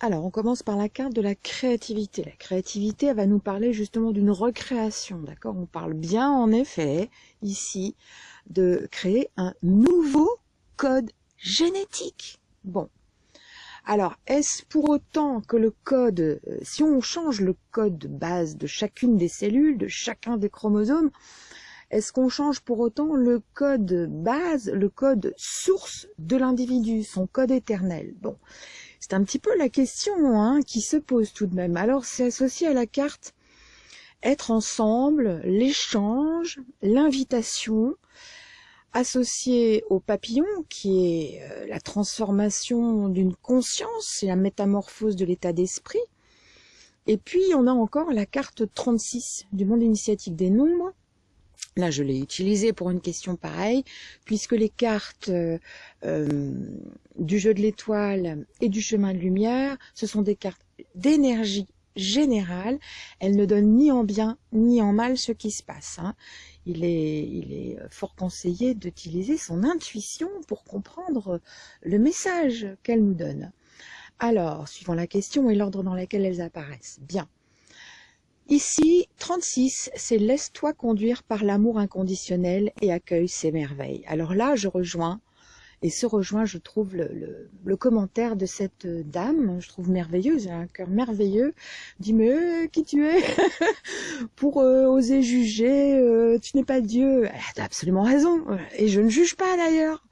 Alors, on commence par la carte de la créativité. La créativité, elle va nous parler justement d'une recréation, d'accord? On parle bien, en effet, ici, de créer un nouveau code génétique. Bon. Alors, est-ce pour autant que le code, euh, si on change le code de base de chacune des cellules, de chacun des chromosomes, est-ce qu'on change pour autant le code base, le code source de l'individu, son code éternel? Bon, c'est un petit peu la question hein, qui se pose tout de même. Alors c'est associé à la carte être ensemble, l'échange, l'invitation, associé au papillon qui est euh, la transformation d'une conscience et la métamorphose de l'état d'esprit. Et puis on a encore la carte 36 du monde initiatique des nombres Là, je l'ai utilisé pour une question pareille, puisque les cartes euh, euh, du jeu de l'étoile et du chemin de lumière, ce sont des cartes d'énergie générale. Elles ne donnent ni en bien ni en mal ce qui se passe. Hein. Il, est, il est fort conseillé d'utiliser son intuition pour comprendre le message qu'elle nous donne. Alors, suivant la question et l'ordre dans lequel elles apparaissent. Bien. Ici, 36, c'est laisse-toi conduire par l'amour inconditionnel et accueille ses merveilles. Alors là, je rejoins, et se rejoint, je trouve, le, commentaire de cette dame, je trouve merveilleuse, un cœur merveilleux, dit mais euh, qui tu es pour euh, oser juger, euh, tu n'es pas Dieu. Elle a absolument raison, et je ne juge pas d'ailleurs.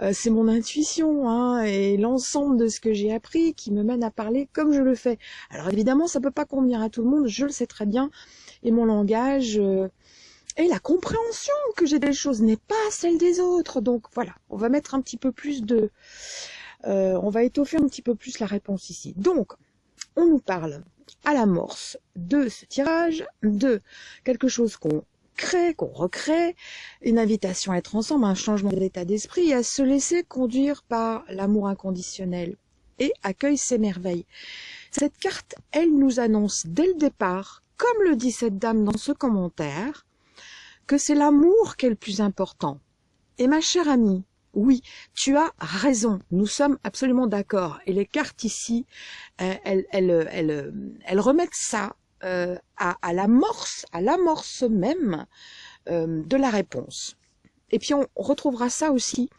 Euh, c'est mon intuition hein, et l'ensemble de ce que j'ai appris qui me mène à parler comme je le fais. Alors évidemment, ça peut pas convenir à tout le monde, je le sais très bien, et mon langage euh, et la compréhension que j'ai des choses n'est pas celle des autres. Donc voilà, on va mettre un petit peu plus de... Euh, on va étoffer un petit peu plus la réponse ici. Donc, on nous parle à l'amorce de ce tirage, de quelque chose qu'on crée, qu'on recrée, une invitation à être ensemble, un changement d'état d'esprit, à se laisser conduire par l'amour inconditionnel et accueille ses merveilles. Cette carte, elle nous annonce dès le départ, comme le dit cette dame dans ce commentaire, que c'est l'amour qui est le plus important. Et ma chère amie, oui, tu as raison, nous sommes absolument d'accord. Et les cartes ici, euh, elles, elles, elles, elles remettent ça euh, à, l'amorce, à l'amorce même euh, de la réponse. Et puis on retrouvera ça aussi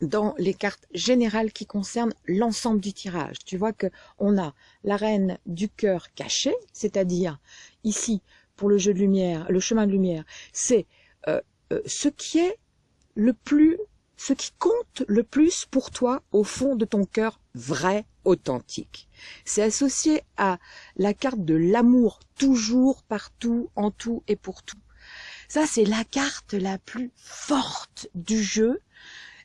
dans les cartes générales qui concernent l'ensemble du tirage. Tu vois que on a la reine du cœur caché, c'est-à-dire ici pour le jeu de lumière, le chemin de lumière, c'est euh, ce qui est le plus, ce qui compte le plus pour toi au fond de ton cœur vrai, authentique. C'est associé à la carte de l'amour, toujours, partout, en tout et pour tout. Ça, c'est la carte la plus forte du jeu.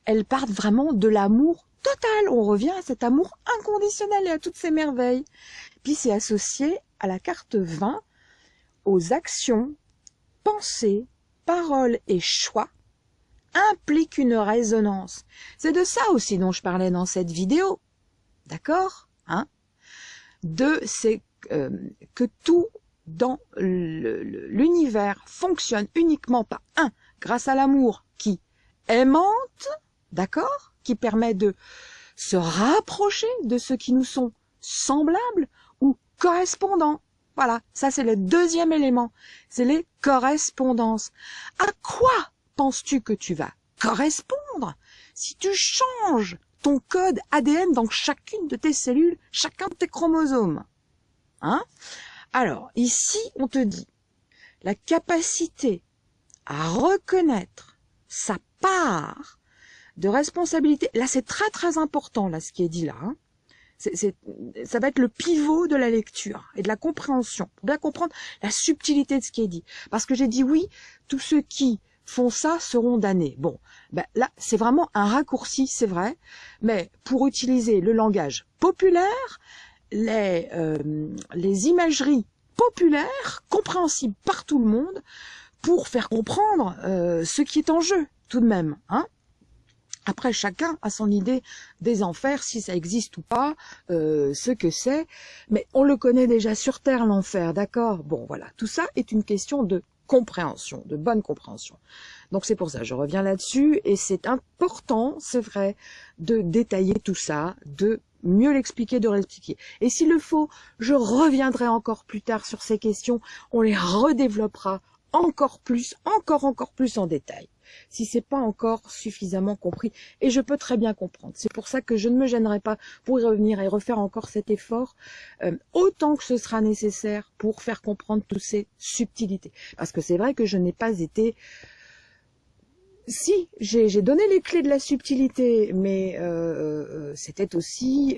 Elle part vraiment de l'amour total. On revient à cet amour inconditionnel et à toutes ces merveilles. Puis c'est associé à la carte 20, aux actions, pensées, paroles et choix impliquent une résonance. C'est de ça aussi dont je parlais dans cette vidéo. D'accord hein? Deux, c'est euh, que tout dans l'univers fonctionne uniquement par un, grâce à l'amour qui aimante, d'accord? Qui permet de se rapprocher de ceux qui nous sont semblables ou correspondants. Voilà, ça c'est le deuxième élément, c'est les correspondances. À quoi penses-tu que tu vas correspondre si tu changes ton code ADN dans chacune de tes cellules, chacun de tes chromosomes. Hein? Alors, ici, on te dit la capacité à reconnaître sa part de responsabilité. Là, c'est très très important, là, ce qui est dit là. Hein. ça va être le pivot de la lecture et de la compréhension, pour bien comprendre la subtilité de ce qui est dit. Parce que j'ai dit oui, tous ceux qui font ça seront damnés. Bon, ben là, c'est vraiment un raccourci, c'est vrai, mais pour utiliser le langage populaire, les, euh, les imageries populaires, compréhensibles par tout le monde, pour faire comprendre euh, ce qui est en jeu, tout de même. Hein après, chacun a son idée des enfers, si ça existe ou pas, euh, ce que c'est. Mais on le connaît déjà sur Terre, l'enfer, d'accord? Bon, voilà. Tout ça est une question de compréhension, de bonne compréhension. Donc c'est pour ça, je reviens là-dessus, et c'est important, c'est vrai, de détailler tout ça, de mieux l'expliquer, de l'expliquer. Et s'il le faut, je reviendrai encore plus tard sur ces questions, on les redéveloppera encore plus, encore, encore plus en détail si c'est pas encore suffisamment compris. Et je peux très bien comprendre. C'est pour ça que je ne me gênerai pas pour y revenir et refaire encore cet effort, euh, autant que ce sera nécessaire pour faire comprendre toutes ces subtilités. Parce que c'est vrai que je n'ai pas été... Si, j'ai donné les clés de la subtilité, mais euh, euh, c'était aussi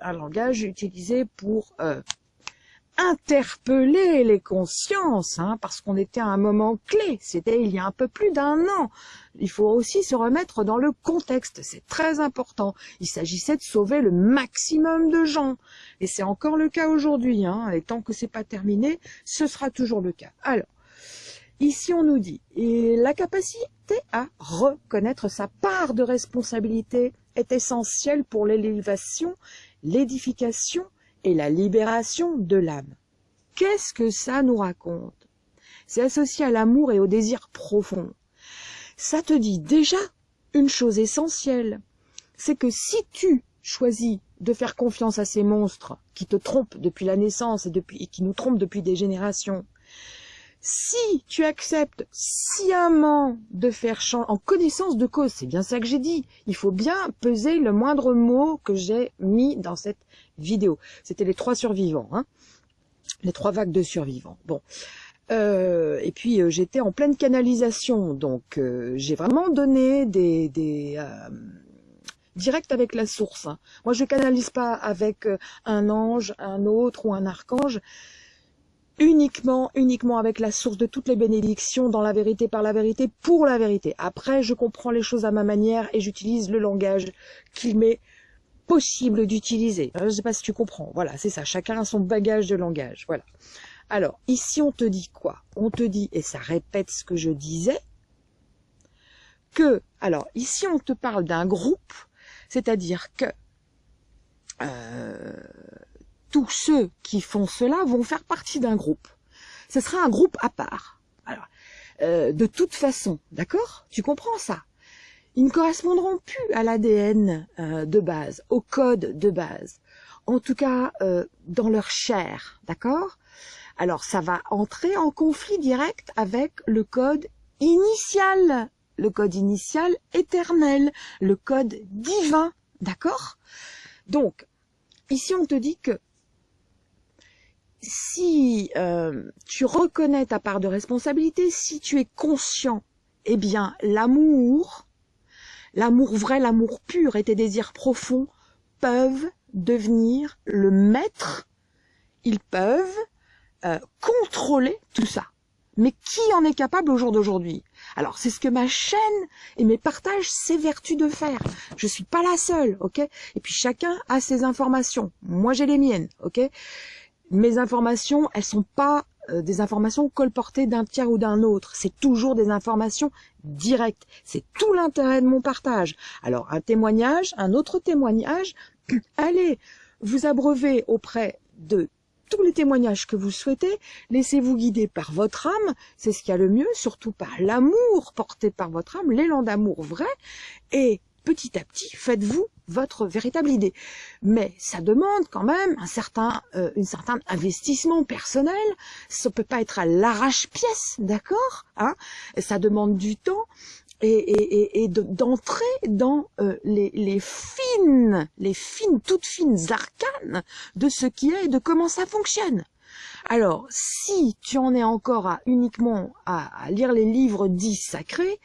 un langage utilisé pour interpeller les consciences, hein, parce qu'on était à un moment clé, c'était il y a un peu plus d'un an. Il faut aussi se remettre dans le contexte, c'est très important. Il s'agissait de sauver le maximum de gens, et c'est encore le cas aujourd'hui, hein, et tant que c'est pas terminé, ce sera toujours le cas. Alors, ici on nous dit, la capacité à reconnaître sa part de responsabilité est essentielle pour l'élévation, l'édification et la libération de l'âme. Qu'est-ce que ça nous raconte? C'est associé à l'amour et au désir profond. Ça te dit déjà une chose essentielle, c'est que si tu choisis de faire confiance à ces monstres qui te trompent depuis la naissance et, et qui nous trompent depuis des générations, si tu acceptes sciemment de faire changer, en connaissance de cause, c'est bien ça que j'ai dit, il faut bien peser le moindre mot que j'ai mis dans cette vidéo. C'était les trois survivants, hein les trois vagues de survivants. Bon. Euh, et puis euh, j'étais en pleine canalisation, donc euh, j'ai vraiment donné des, des direct avec la source. Hein. Moi je canalise pas avec un ange, un autre ou un archange uniquement, uniquement avec la source de toutes les bénédictions dans la vérité, par la vérité, pour la vérité. Après, je comprends les choses à ma manière et j'utilise le langage qu'il m'est possible d'utiliser. Je ne sais pas si tu comprends. Voilà, c'est ça. Chacun a son bagage de langage. Voilà. Alors, ici, on te dit quoi? On te dit, et ça répète ce que je disais, que, alors, ici, on te parle d'un groupe, c'est-à-dire que euh, tous ceux qui font cela vont faire partie d'un groupe. Ce sera un groupe à part. Alors, euh, de toute façon, d'accord? Tu comprends ça? Ils ne correspondront plus à l'ADN euh, de base, au code de base. En tout cas, euh, dans leur chair, d'accord? Alors, ça va entrer en conflit direct avec le code initial, le code initial éternel, le code divin, d'accord? Donc, ici on te dit que si euh, tu reconnais ta part de responsabilité, si tu es conscient, eh bien l'amour, l'amour vrai, l'amour pur et tes désirs profonds peuvent devenir le maître, ils peuvent euh, contrôler tout ça. Mais qui en est capable au jour d'aujourd'hui? Alors, c'est ce que ma chaîne et mes partages s'évertuent de faire. Je suis pas la seule, ok? Et puis chacun a ses informations. Moi, j'ai les miennes, ok? Mes informations, elles sont pas euh, des informations colportées d'un tiers ou d'un autre. C'est toujours des informations directes. C'est tout l'intérêt de mon partage. Alors, un témoignage, un autre témoignage, allez vous abreuver auprès de tous les témoignages que vous souhaitez, laissez-vous guider par votre âme, c'est ce qu'il y a le mieux, surtout par l'amour porté par votre âme, l'élan d'amour vrai, et petit à petit, faites-vous votre véritable idée. Mais ça demande quand même un certain, euh, une certain investissement personnel. Ça peut pas être à l'arrache-pièce, d'accord hein Ça demande du temps et, et, et, d'entrer dans euh, les, les fines, les fines, toutes fines arcanes de ce qui est et de comment ça fonctionne. Alors, si tu en es encore à uniquement à, à lire les livres dits sacrés,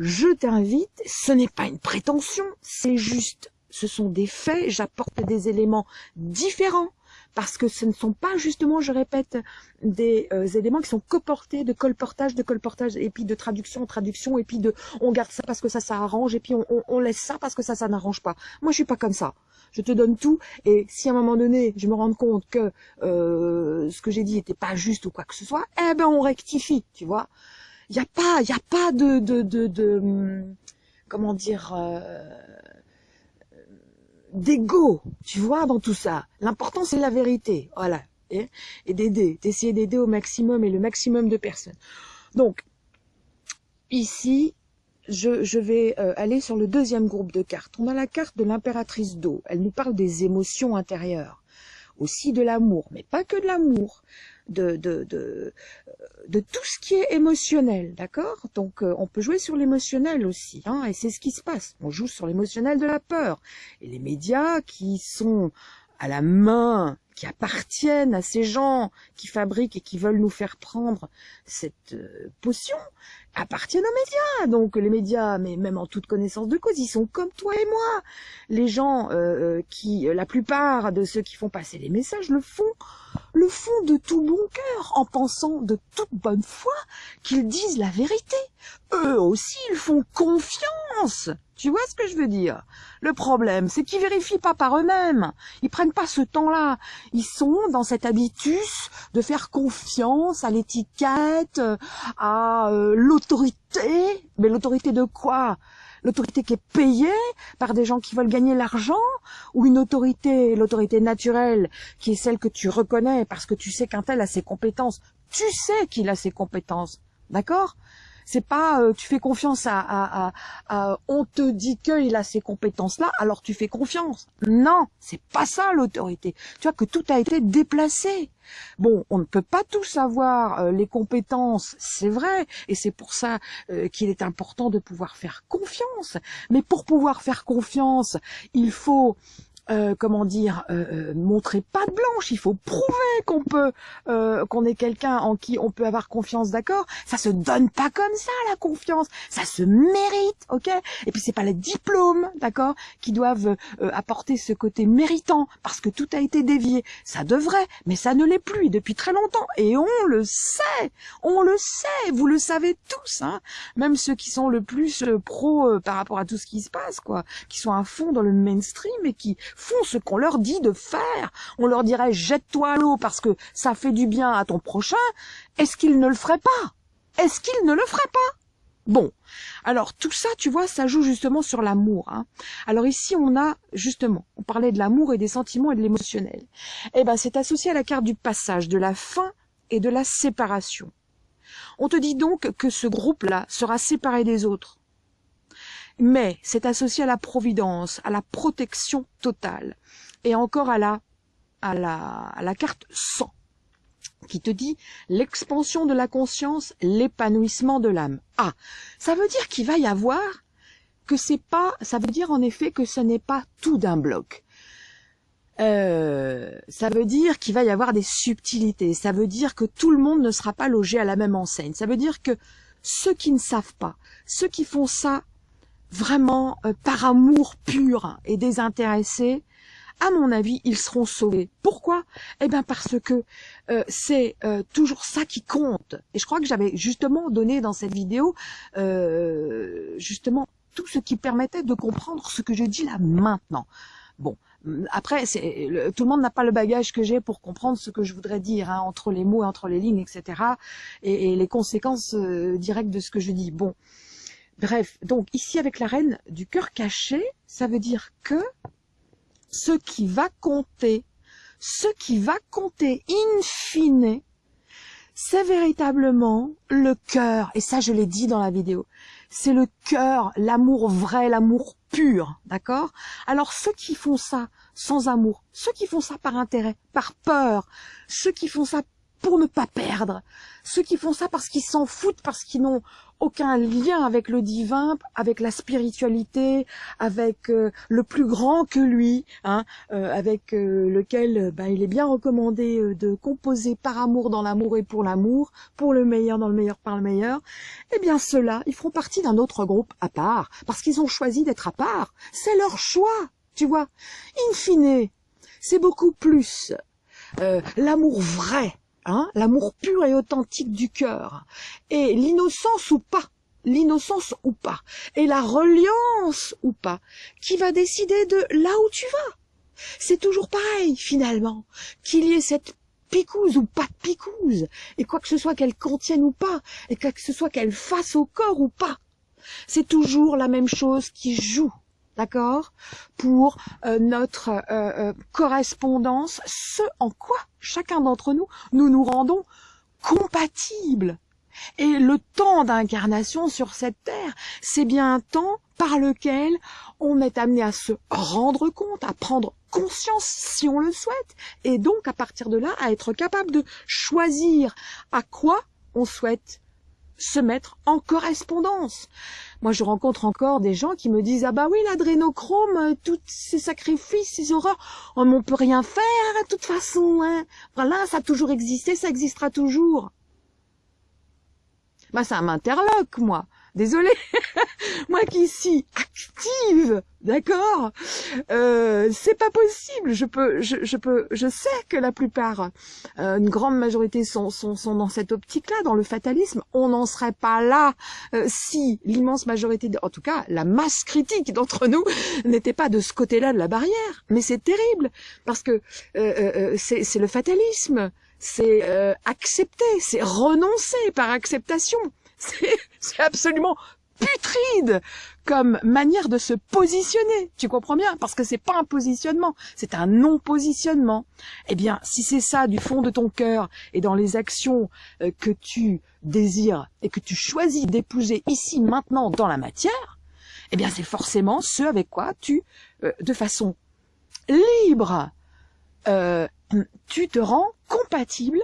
je t'invite, ce n'est pas une prétention, c'est juste, ce sont des faits, j'apporte des éléments différents, parce que ce ne sont pas justement, je répète, des euh, éléments qui sont coportés de colportage, de colportage, et puis de traduction traduction, et puis de on garde ça parce que ça, ça arrange, et puis on, laisse ça parce que ça, ça n'arrange pas. Moi, je suis pas comme ça. Je te donne tout, et si à un moment donné, je me rends compte que euh, ce que j'ai dit n'était pas juste ou quoi que ce soit, eh ben on rectifie, tu vois il n'y a pas, il a pas de, de, de, de comment dire, euh, d'ego, tu vois, dans tout ça. L'important, c'est la vérité, voilà. Et, et d'aider, d'essayer d'aider au maximum et le maximum de personnes. Donc, ici, je, vais euh, aller sur le deuxième groupe de cartes. On a la carte de l'impératrice d'eau. Elle nous parle des émotions intérieures, aussi de l'amour, mais pas que de l'amour, de, de, de, de, tout ce qui est émotionnel, d'accord? Donc euh, on peut jouer sur l'émotionnel aussi, hein, et c'est ce qui se passe. On joue sur l'émotionnel de la peur. Et les médias qui sont à la main qui appartiennent à ces gens qui fabriquent et qui veulent nous faire prendre cette euh, potion appartiennent aux médias. Donc les médias, mais même en toute connaissance de cause, ils sont comme toi et moi. Les gens euh, euh, qui, la plupart de ceux qui font passer les messages le font, le font de tout bon cœur, en pensant de toute bonne foi qu'ils disent la vérité. Eux aussi, ils font confiance tu vois ce que je veux dire? Le problème, c'est qu'ils vérifient pas par eux-mêmes. Ils prennent pas ce temps-là. Ils sont dans cet habitus de faire confiance à l'étiquette, à euh, l'autorité. Mais l'autorité de quoi? L'autorité qui est payée par des gens qui veulent gagner l'argent ou une autorité, l'autorité naturelle, qui est celle que tu reconnais parce que tu sais qu'un tel a ses compétences. Tu sais qu'il a ses compétences. D'accord? C'est pas euh, tu fais confiance à, à, à, on te dit qu'il a ces compétences-là, alors tu fais confiance. Non, c'est pas ça l'autorité. Tu vois que tout a été déplacé. Bon, on ne peut pas tout savoir euh, les compétences, c'est vrai, et c'est pour ça euh, qu'il est important de pouvoir faire confiance. Mais pour pouvoir faire confiance, il faut euh, comment dire, euh, euh, montrer pas de blanche. Il faut prouver qu'on peut, qu'on est quelqu'un en qui on peut avoir confiance, d'accord? Ça se donne pas comme ça la confiance. Ça se mérite, ok? Et puis c'est pas les diplômes, d'accord, qui doivent apporter ce côté méritant parce que tout a été dévié. Ça devrait, mais ça ne l'est plus depuis très longtemps. Et on le sait, on le sait. Vous le savez tous, hein Même ceux qui sont le plus pro par rapport à tout ce qui se passe, quoi, qui sont à fond dans le mainstream et qui font ce qu'on leur dit de faire. On leur dirait jette-toi à l'eau parce que ça fait du bien à ton prochain. Est-ce qu'ils ne le feraient pas? Est-ce qu'ils ne le feraient pas? Bon, alors tout ça, tu vois, ça joue justement sur l'amour. Hein. Alors ici, on a justement, on parlait de l'amour et des sentiments et de l'émotionnel. Eh ben, c'est associé à la carte du passage, de la fin et de la séparation. On te dit donc que ce groupe-là sera séparé des autres mais c'est associé à la providence, à la protection totale, et encore à la, à la, à la carte 100, qui te dit l'expansion de la conscience, l'épanouissement de l'âme. Ah, ça veut dire qu'il va y avoir que c'est pas, ça veut dire en effet que ce n'est pas tout d'un bloc. Euh, ça veut dire qu'il va y avoir des subtilités. Ça veut dire que tout le monde ne sera pas logé à la même enseigne. Ça veut dire que ceux qui ne savent pas, ceux qui font ça vraiment euh, par amour pur et désintéressé, à mon avis, ils seront sauvés. Pourquoi? Eh bien parce que euh, c'est euh, toujours ça qui compte. Et je crois que j'avais justement donné dans cette vidéo justement tout ce qui permettait de comprendre ce que je dis là maintenant. Bon, après, c'est tout le monde n'a pas le bagage que j'ai pour comprendre ce que je voudrais dire hein, entre les mots, entre les lignes, etc. Et, et les conséquences directes de ce que je dis. Bon, Bref, donc ici avec la reine du cœur caché, ça veut dire que ce qui va compter, ce qui va compter in fine, c'est véritablement le cœur. Et ça, je l'ai dit dans la vidéo. C'est le cœur, l'amour vrai, l'amour pur, d'accord? Alors ceux qui font ça sans amour, ceux qui font ça par intérêt, par peur, ceux qui font ça pour ne pas perdre. Ceux qui font ça parce qu'ils s'en foutent, parce qu'ils n'ont aucun lien avec le divin, avec la spiritualité, avec euh, le plus grand que lui, hein, euh, avec euh, lequel bah, il est bien recommandé de composer par amour dans l'amour et pour l'amour, pour le meilleur dans le meilleur par le meilleur, eh bien ceux-là, ils feront partie d'un autre groupe à part, parce qu'ils ont choisi d'être à part. C'est leur choix, tu vois. In fine, c'est beaucoup plus l'amour vrai Hein, l'amour pur et authentique du cœur, et l'innocence ou pas, l'innocence ou pas, et la reliance ou pas, qui va décider de là où tu vas. C'est toujours pareil, finalement, qu'il y ait cette picouse ou pas de picouse, et quoi que ce soit qu'elle contienne ou pas, et quoi que ce soit qu'elle fasse au corps ou pas. C'est toujours la même chose qui joue d'accord? Pour euh, notre euh, euh, correspondance, ce en quoi chacun d'entre nous, nous nous rendons compatibles. Et le temps d'incarnation sur cette terre, c'est bien un temps par lequel on est amené à se rendre compte, à prendre conscience si on le souhaite, et donc à partir de là à être capable de choisir à quoi on souhaite se mettre en correspondance. Moi, je rencontre encore des gens qui me disent ah bah oui l'adrénochrome, euh, tous ces sacrifices, ces horreurs, on ne peut rien faire de toute façon. Hein. Voilà, ça a toujours existé, ça existera toujours. Bah ça m'interloque moi. Désolée, moi qui suis active, d'accord euh, C'est pas possible. Je peux, je, peux, je sais que la plupart, euh, une grande majorité sont, sont, sont dans cette optique-là, dans le fatalisme. On n'en serait pas là euh, si l'immense majorité, en tout cas la masse critique d'entre nous, n'était pas de ce côté-là de la barrière. Mais c'est terrible parce que euh, c'est le fatalisme c'est accepter, c'est renoncer par acceptation. C'est absolument putride comme manière de se positionner. Tu comprends bien? Parce que c'est pas un positionnement, c'est un non-positionnement. Eh bien, si c'est ça du fond de ton cœur et dans les actions euh, que tu désires et que tu choisis d'épouser ici, maintenant, dans la matière, eh bien, c'est forcément ce avec quoi tu, euh, de façon libre, euh, tu te rends compatible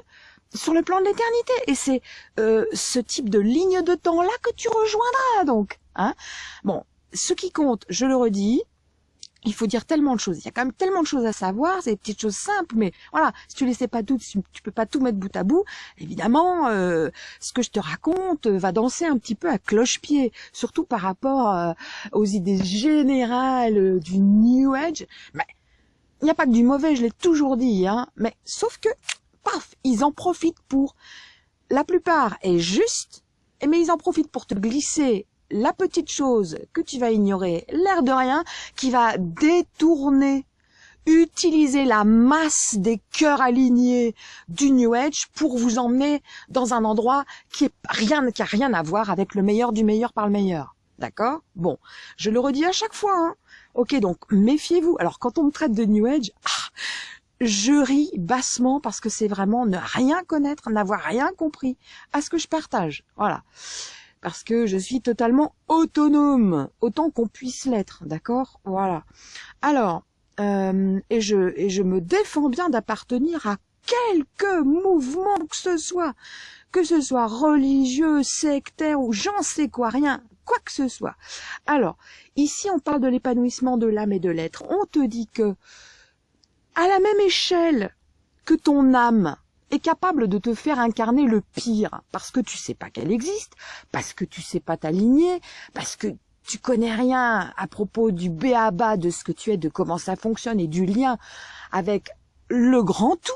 sur le plan de l'éternité. Et c'est euh, ce type de ligne de temps-là que tu rejoindras, donc. Hein bon, ce qui compte, je le redis, il faut dire tellement de choses. Il y a quand même tellement de choses à savoir, c'est des petites choses simples, mais voilà, si tu ne sais pas tout, tu, peux pas tout mettre bout à bout. Évidemment, euh, ce que je te raconte va danser un petit peu à cloche-pied, surtout par rapport euh, aux idées générales du New Age. Mais il n'y a pas que du mauvais, je l'ai toujours dit, hein. Mais sauf que ils en profitent pour. La plupart est juste, mais ils en profitent pour te glisser la petite chose que tu vas ignorer, l'air de rien, qui va détourner, utiliser la masse des cœurs alignés du New Age pour vous emmener dans un endroit qui est rien, qui a rien à voir avec le meilleur du meilleur par le meilleur. D'accord? Bon, je le redis à chaque fois. Hein. Ok, donc méfiez-vous. Alors quand on me traite de New Age, ah, je ris bassement parce que c'est vraiment ne rien connaître, n'avoir rien compris à ce que je partage. Voilà. Parce que je suis totalement autonome, autant qu'on puisse l'être, d'accord? Voilà. Alors, euh, et, et je me défends bien d'appartenir à quelque mouvement que ce soit, que ce soit religieux, sectaire ou j'en sais quoi, rien, quoi que ce soit. Alors, ici on parle de l'épanouissement de l'âme et de l'être. On te dit que à la même échelle que ton âme est capable de te faire incarner le pire parce que tu sais pas qu'elle existe, parce que tu sais pas t'aligner, parce que tu connais rien à propos du béaba de ce que tu es, de comment ça fonctionne et du lien avec le grand tout,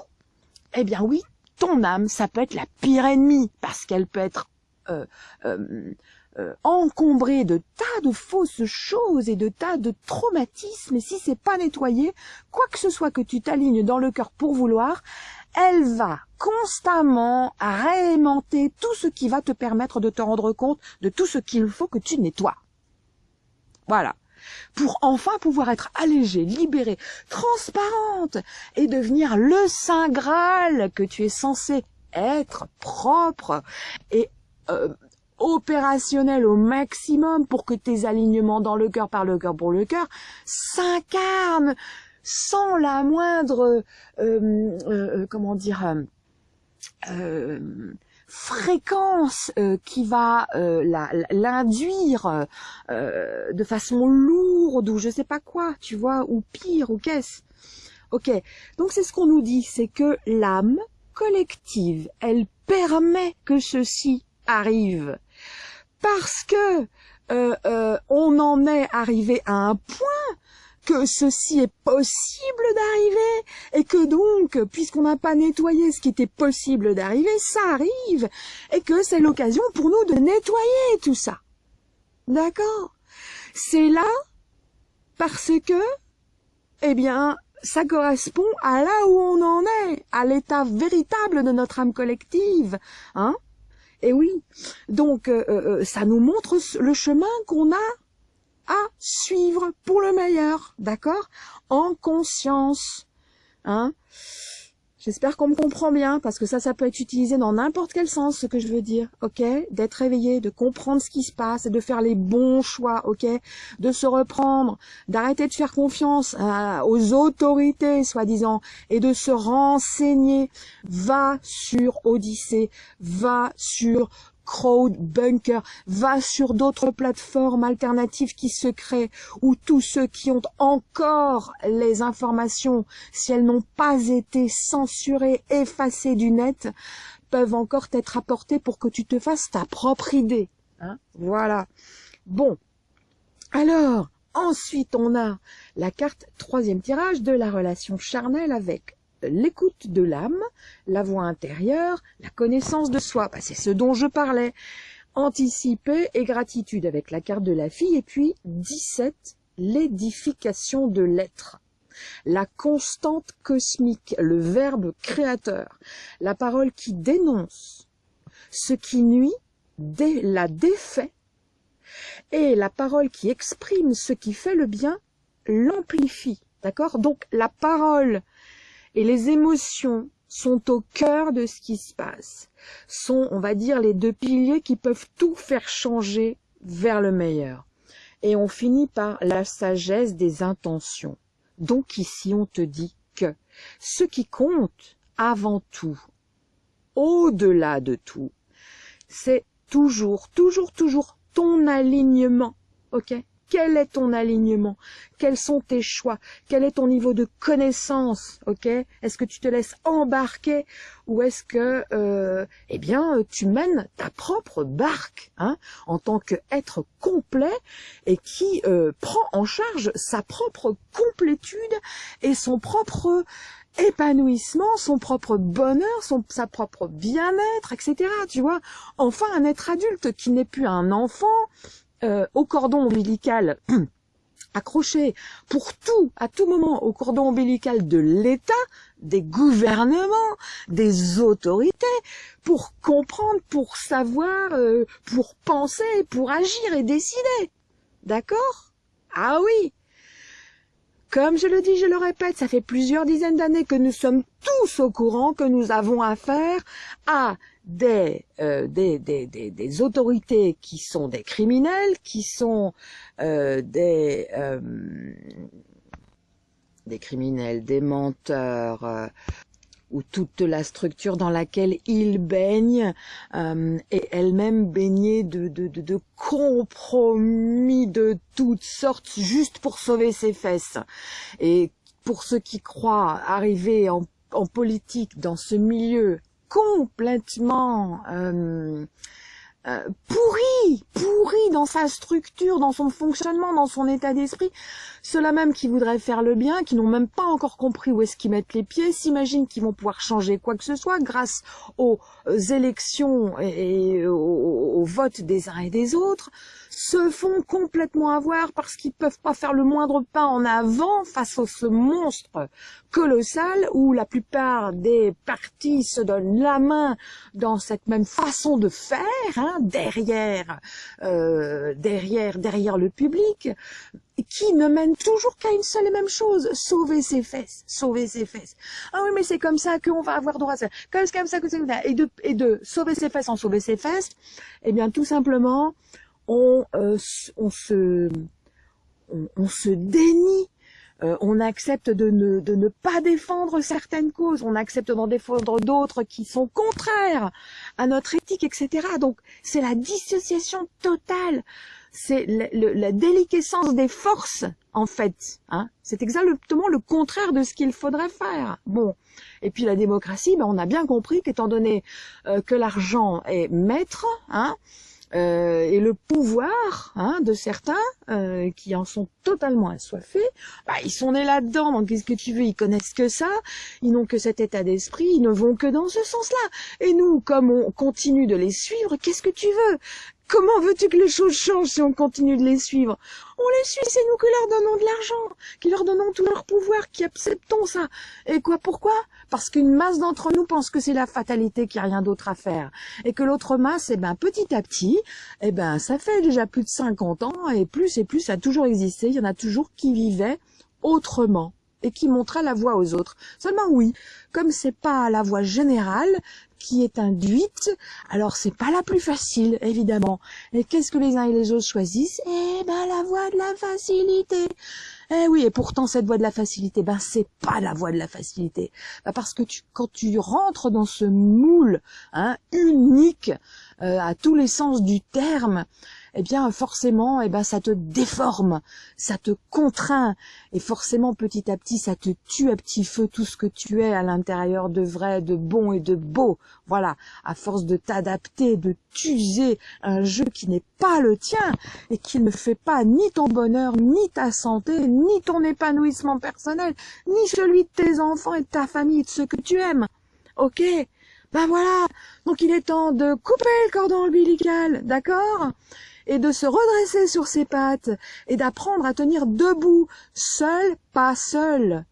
eh bien oui, ton âme, ça peut être la pire ennemie parce qu'elle peut être euh, euh, euh, encombré de tas de fausses choses et de tas de traumatismes, et si c'est pas nettoyé, quoi que ce soit que tu t'alignes dans le cœur pour vouloir, elle va constamment réaimanter tout ce qui va te permettre de te rendre compte de tout ce qu'il faut que tu nettoies. Voilà. Pour enfin pouvoir être allégée, libérée, transparente et devenir le Saint Graal que tu es censé être propre et euh, opérationnel au maximum pour que tes alignements dans le cœur par le cœur pour le cœur s'incarnent sans la moindre euh, euh, comment dire euh, fréquence qui va l'induire de façon lourde ou je sais pas quoi, tu vois, ou pire, ou qu'est-ce. Ok, donc c'est ce qu'on nous dit, c'est que l'âme collective, elle permet que ceci arrive parce que euh, euh, on en est arrivé à un point que ceci est possible d'arriver et que donc, puisqu'on n'a pas nettoyé ce qui était possible d'arriver, ça arrive et que c'est l'occasion pour nous de nettoyer tout ça. D'accord? C'est là parce que, eh bien, ça correspond à là où on en est, à l'état véritable de notre âme collective, hein? Et oui, donc euh, euh, euh, ça nous montre le chemin qu'on a à suivre pour le meilleur, d'accord? En conscience, hein? J'espère qu'on me comprend bien, parce que ça, ça peut être utilisé dans n'importe quel sens, ce que je veux dire, ok? D'être réveillé, de comprendre ce qui se passe de faire les bons choix, ok? De se reprendre, d'arrêter de faire confiance euh, aux autorités, soi-disant, et de se renseigner. Va sur Odyssée, va sur Crowdbunker, va sur d'autres plateformes alternatives qui se créent, où tous ceux qui ont encore les informations, si elles n'ont pas été censurées, effacées du net, peuvent encore t'être apportées pour que tu te fasses ta propre idée. Hein voilà. Bon. Alors, ensuite, on a la carte troisième tirage de la relation charnelle avec l'écoute de l'âme, la voix intérieure, la connaissance de soi. Bah, c'est ce dont je parlais. Anticiper et gratitude avec la carte de la fille. Et puis 17, l'édification de l'être. La constante cosmique, le verbe créateur, la parole qui dénonce ce qui nuit, la défait, et la parole qui exprime ce qui fait le bien, l'amplifie. D'accord? Donc la parole et les émotions sont au cœur de ce qui se passe, sont, on va dire, les deux piliers qui peuvent tout faire changer vers le meilleur. Et on finit par la sagesse des intentions. Donc ici, on te dit que ce qui compte avant tout, au-delà de tout, c'est toujours, toujours, toujours ton alignement, ok? Quel est ton alignement? Quels sont tes choix? Quel est ton niveau de connaissance? Ok? Est-ce que tu te laisses embarquer? Ou est-ce que, euh, eh bien, tu mènes ta propre barque hein, en tant qu'être complet et qui euh, prend en charge sa propre complétude et son propre épanouissement, son propre bonheur, son, sa propre bien-être, etc. Tu vois, enfin un être adulte qui n'est plus un enfant, euh, au cordon ombilical accroché pour tout, à tout moment, au cordon ombilical de l'État, des gouvernements, des autorités, pour comprendre, pour savoir, euh, pour penser, pour agir et décider. D'accord? Ah oui Comme je le dis, je le répète, ça fait plusieurs dizaines d'années que nous sommes tous au courant que nous avons affaire à euh, des, des, des, des, autorités qui sont des criminels, qui sont euh, des, euh, des criminels, des menteurs, euh, ou toute la structure dans laquelle ils baignent euh, est elle-même baignée de, de, de, de, compromis de toutes sortes juste pour sauver ses fesses. Et pour ceux qui croient arriver en, en politique dans ce milieu complètement euh, euh, pourri, pourri dans sa structure, dans son fonctionnement, dans son état d'esprit. Ceux-là même qui voudraient faire le bien, qui n'ont même pas encore compris où est-ce qu'ils mettent les pieds, s'imaginent qu'ils vont pouvoir changer quoi que ce soit grâce aux élections et, au vote des uns et des autres, se font complètement avoir parce qu'ils peuvent pas faire le moindre pas en avant face à ce monstre colossal où la plupart des partis se donnent la main dans cette même façon de faire hein, derrière, euh, derrière, derrière le public qui ne mène toujours qu'à une seule et même chose, sauver ses fesses, sauver ses fesses. Ah oui, mais c'est comme ça qu'on va avoir droit à ça. Comme, comme ça que c'est et de, et de sauver ses fesses en sauver ses fesses, eh bien, tout simplement, on, euh, on se, on, se dénie euh, on accepte de ne, de ne pas défendre certaines causes, on accepte d'en défendre d'autres qui sont contraires à notre éthique, etc. Donc c'est la dissociation totale c'est la déliquescence des forces, en fait. Hein. C'est exactement le contraire de ce qu'il faudrait faire. Bon. Et puis la démocratie, ben, on a bien compris qu'étant donné euh, que l'argent est maître, hein, euh, et le pouvoir hein, de certains euh, qui en sont totalement assoiffés, bah, ils sont nés là-dedans, donc qu'est-ce que tu veux, ils connaissent que ça, ils n'ont que cet état d'esprit, ils ne vont que dans ce sens-là. Et nous, comme on continue de les suivre, qu'est-ce que tu veux? Comment veux-tu que les choses changent si on continue de les suivre? On les suit, c'est nous qui leur donnons de l'argent, qui leur donnons tout leur pouvoir, qui acceptons ça. Et quoi, pourquoi? Parce qu'une masse d'entre nous pense que c'est la fatalité, qu'il n'y a rien d'autre à faire. Et que l'autre masse, eh ben, petit à petit, eh ben, ça fait déjà plus de 50 ans, et plus et plus, ça a toujours existé. Il y en a toujours qui vivaient autrement. et qui montrait la voie aux autres. Seulement oui, comme c'est pas la voie générale qui est induite, alors c'est pas la plus facile, évidemment. Et qu'est-ce que les uns et les autres choisissent? Eh ben la voie de la facilité. Eh oui, et pourtant cette voie de la facilité, ben c'est pas la voie de la facilité. Ben, parce que tu, quand tu rentres dans ce moule hein, unique euh, à tous les sens du terme, eh bien forcément, eh ben ça te déforme, ça te contraint, et forcément petit à petit, ça te tue à petit feu tout ce que tu es à l'intérieur de vrai, de bon et de beau. Voilà, à force de t'adapter, de t'user un jeu qui n'est pas le tien et qui ne fait pas ni ton bonheur, ni ta santé, ni ton épanouissement personnel, ni celui de tes enfants et de ta famille, de ceux que tu aimes. Ok? Ben voilà, donc il est temps de couper le cordon ombilical, d'accord? Et de se redresser sur ses pattes et d'apprendre à tenir debout, seul, pas seul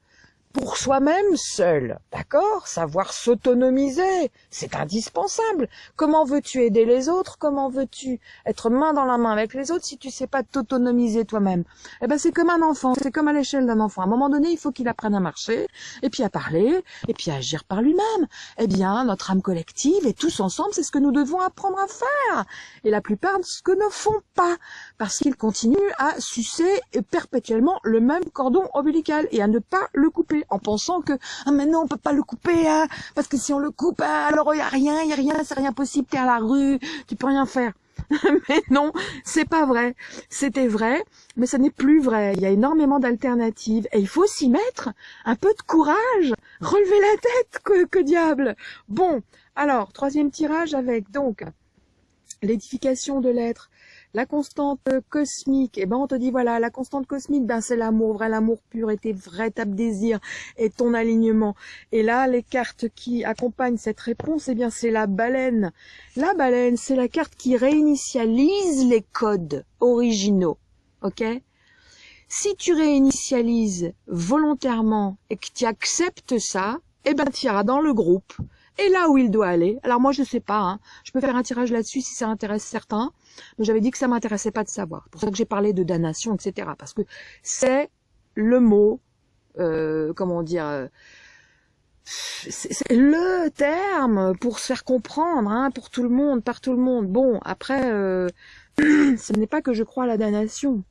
pour soi-même seul, d'accord? Savoir s'autonomiser, c'est indispensable. Comment veux-tu aider les autres? Comment veux-tu être main dans la main avec les autres si tu sais pas t'autonomiser toi-même? Eh ben c'est comme un enfant, c'est comme à l'échelle d'un enfant. À un moment donné, il faut qu'il apprenne à marcher, et puis à parler, et puis à agir par lui-même. Eh bien, notre âme collective et tous ensemble, c'est ce que nous devons apprendre à faire. Et la plupart de ce que ne font pas, parce qu'ils continuent à sucer perpétuellement le même cordon ombilical et à ne pas le couper en pensant que ah mais non on peut pas le couper hein, parce que si on le coupe hein, alors il y a rien il y a rien c'est rien possible t'es à la rue tu peux rien faire. Mais non c'est pas vrai. C'était vrai mais ce n'est plus vrai. Il y a énormément d'alternatives. Et il faut s'y mettre un peu de courage. Relever la tête que, que diable. Bon alors troisième tirage avec donc l'édification de l'être la constante cosmique, eh ben on te dit voilà, la constante cosmique, ben c'est l'amour, vrai l'amour pur et tes véritables désirs et ton alignement. Et là, les cartes qui accompagnent cette réponse, eh bien c'est la baleine. La baleine, c'est la carte qui réinitialise les codes originaux, ok? Si tu réinitialises volontairement et que tu acceptes ça, eh ben tu iras dans le groupe et là où il doit aller. Alors moi je sais pas, hein. je peux faire un tirage là-dessus si ça intéresse certains, mais j'avais dit que ça m'intéressait pas de savoir. C'est pour ça que j'ai parlé de damnation, etc. Parce que c'est le mot, euh, comment dire, euh, c'est le terme pour se faire comprendre, hein, pour tout le monde, par tout le monde. Bon, après, euh, ce n'est pas que je crois à la damnation,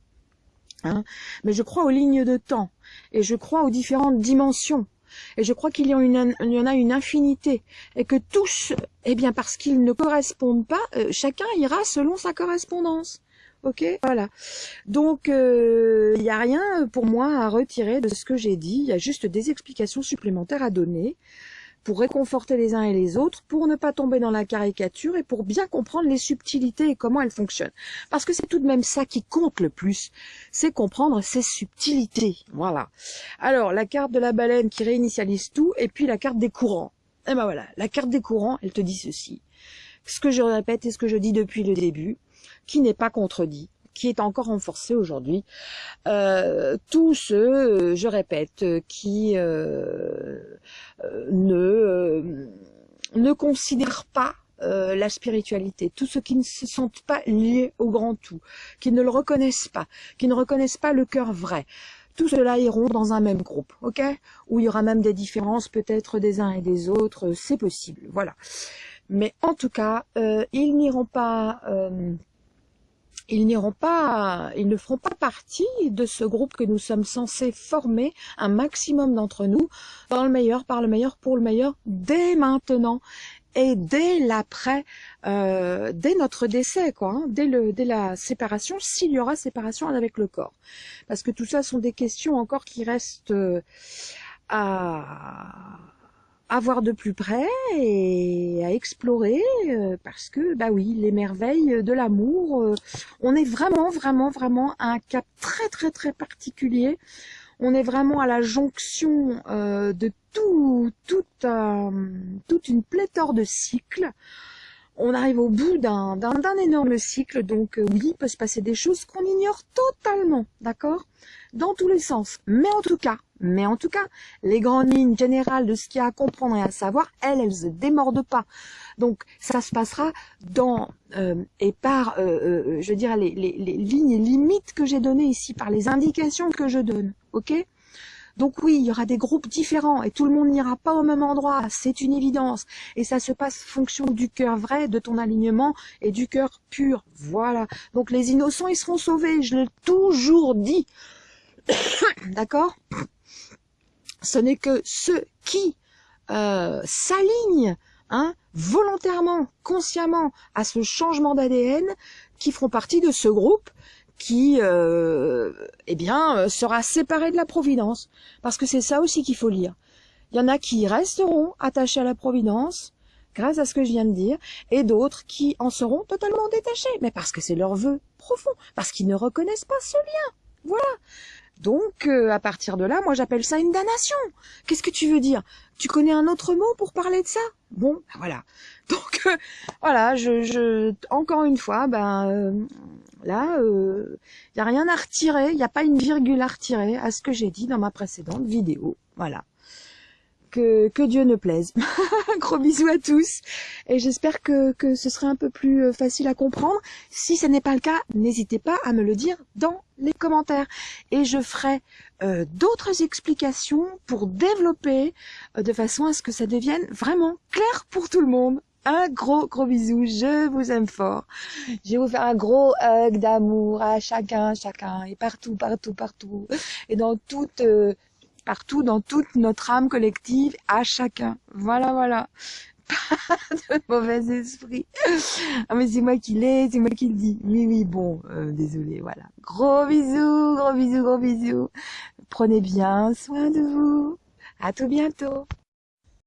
hein, mais je crois aux lignes de temps et je crois aux différentes dimensions. Et je crois qu'il y, en a une infinité. Et que tous, eh bien, parce qu'ils ne correspondent pas, euh, chacun ira selon sa correspondance. Ok, voilà. Donc, euh, il n'y a rien pour moi à retirer de ce que j'ai dit. Il y a juste des explications supplémentaires à donner pour réconforter les uns et les autres, pour ne pas tomber dans la caricature et pour bien comprendre les subtilités et comment elles fonctionnent. Parce que c'est tout de même ça qui compte le plus, c'est comprendre ces subtilités. Voilà. Alors, la carte de la baleine qui réinitialise tout, et puis la carte des courants. Et ben voilà, la carte des courants, elle te dit ceci. Ce que je répète et ce que je dis depuis le début, qui n'est pas contredit, qui est encore renforcé aujourd'hui. Euh, tous ceux, je répète, qui euh, ne, ne considèrent pas la spiritualité, tous ceux qui ne se sentent pas liés au grand tout, qui ne le reconnaissent pas, qui ne reconnaissent pas le cœur vrai, tout cela iront dans un même groupe, ok? Où il y aura même des différences peut-être des uns et des autres, c'est possible, voilà. Mais en tout cas, euh, ils n'iront pas ils n'iront pas, ils ne feront pas partie de ce groupe que nous sommes censés former, un maximum d'entre nous, dans le meilleur, par le meilleur, pour le meilleur, dès maintenant et dès l'après, euh, dès notre décès, quoi, hein, dès, le, dès la séparation, s'il y aura séparation avec le corps. Parce que tout ça sont des questions encore qui restent euh, à à voir de plus près et à explorer euh, parce que bah oui les merveilles de l'amour euh, on est vraiment vraiment vraiment à un cap très très très particulier. On est vraiment à la jonction euh, de tout, toute une pléthore de cycles on arrive au bout d'un énorme cycle, donc oui, il peut se passer des choses qu'on ignore totalement, d'accord? Dans tous les sens. Mais en tout cas, mais en tout cas, les grandes lignes générales de ce qu'il y a à comprendre et à savoir, elles, elles se démordent pas. Donc, ça se passera dans euh, et par, euh, euh, je veux dire, les, les, les lignes limites que j'ai données ici, par les indications que je donne. Ok? Donc oui, il y aura des groupes différents et tout le monde n'ira pas au même endroit, c'est une évidence. Et ça se passe fonction du cœur vrai, de ton alignement et du cœur pur. Voilà. Donc les innocents, ils seront sauvés, je l'ai toujours dit. D'accord? Ce n'est que ceux qui euh, s'alignent hein, volontairement, consciemment à ce changement d'ADN qui feront partie de ce groupe qui, euh, eh bien, euh, sera séparé de la Providence. Parce que c'est ça aussi qu'il faut lire. Il y en a qui resteront attachés à la Providence, grâce à ce que je viens de dire, et d'autres qui en seront totalement détachés, mais parce que c'est leur vœu profond, parce qu'ils ne reconnaissent pas ce lien. Voilà. Donc, euh, à partir de là, moi j'appelle ça une damnation. Qu'est-ce que tu veux dire? Tu connais un autre mot pour parler de ça? Bon, ben voilà. Donc, euh, voilà, je, je, encore une fois, ben euh, là, il n'y a rien à retirer, il n'y a pas une virgule à retirer à ce que j'ai dit dans ma précédente vidéo. Voilà que, Dieu ne plaise. Gros bisous à tous et j'espère que, que ce serait un peu plus euh, facile à comprendre. Si ce n'est pas le cas, n'hésitez pas à me le dire dans les commentaires et je ferai euh, d'autres explications pour développer euh, de façon à ce que ça devienne vraiment clair pour tout le monde. Un gros gros bisou, je vous aime fort. Je vais vous faire un gros hug d'amour à chacun, chacun et partout, partout, partout et dans toute partout dans toute notre âme collective, à chacun. Voilà, voilà. Pas de mauvais esprit. Ah mais c'est moi qui l'ai, c'est moi qui le dis. Oui, oui, bon, euh, désolé, voilà. Gros bisous, gros bisous, gros bisous. Prenez bien soin de vous. À tout bientôt.